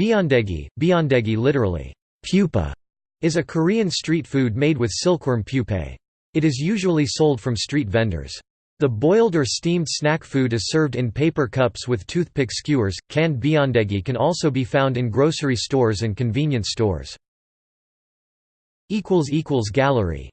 Byeondegi, byeondegi literally, pupa, is a Korean street food made with silkworm pupae. It is usually sold from street vendors. The boiled or steamed snack food is served in paper cups with toothpick skewers. Canned byeondegi can also be found in grocery stores and convenience stores. Gallery